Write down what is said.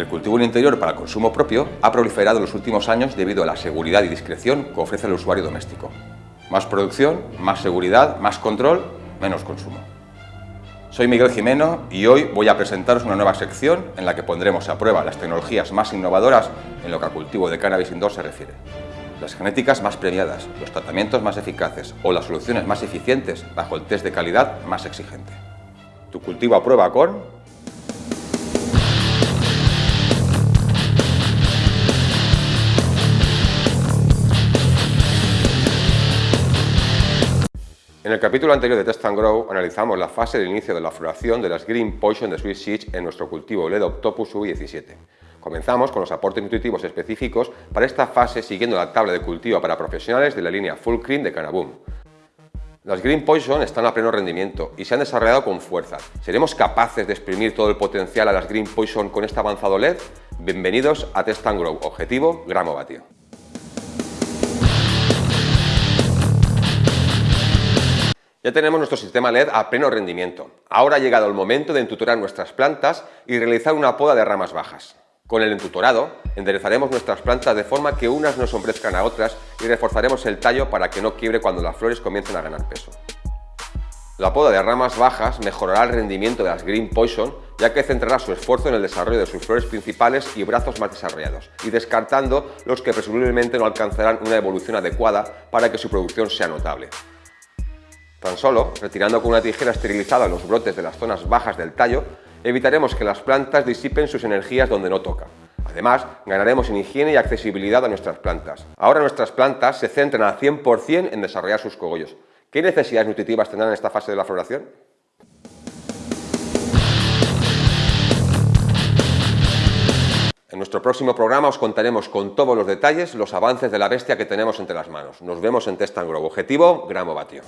El cultivo en interior para consumo propio ha proliferado en los últimos años debido a la seguridad y discreción que ofrece el usuario doméstico. Más producción, más seguridad, más control, menos consumo. Soy Miguel Jimeno y hoy voy a presentaros una nueva sección en la que pondremos a prueba las tecnologías más innovadoras en lo que al cultivo de cannabis indoor se refiere. Las genéticas más premiadas, los tratamientos más eficaces o las soluciones más eficientes bajo el test de calidad más exigente. Tu cultivo a prueba con En el capítulo anterior de Test and Grow analizamos la fase de inicio de la floración de las Green Poison de Sweet Seeds en nuestro cultivo LED Octopus U17. Comenzamos con los aportes nutritivos específicos para esta fase siguiendo la tabla de cultivo para profesionales de la línea Full Cream de Canaboom. Las Green Poison están a pleno rendimiento y se han desarrollado con fuerza. ¿Seremos capaces de exprimir todo el potencial a las Green Poison con este avanzado LED? Bienvenidos a Test and Grow, objetivo gramo vatio. Ya tenemos nuestro sistema LED a pleno rendimiento. Ahora ha llegado el momento de entutorar nuestras plantas y realizar una poda de ramas bajas. Con el entutorado, enderezaremos nuestras plantas de forma que unas no sombrezcan a otras y reforzaremos el tallo para que no quiebre cuando las flores comiencen a ganar peso. La poda de ramas bajas mejorará el rendimiento de las Green Poison ya que centrará su esfuerzo en el desarrollo de sus flores principales y brazos más desarrollados y descartando los que presumiblemente no alcanzarán una evolución adecuada para que su producción sea notable. Tan solo, retirando con una tijera esterilizada los brotes de las zonas bajas del tallo, evitaremos que las plantas disipen sus energías donde no toca. Además, ganaremos en higiene y accesibilidad a nuestras plantas. Ahora nuestras plantas se centran al 100% en desarrollar sus cogollos. ¿Qué necesidades nutritivas tendrán en esta fase de la floración? En nuestro próximo programa os contaremos con todos los detalles los avances de la bestia que tenemos entre las manos. Nos vemos en Test Grow. Objetivo, gramo vatio.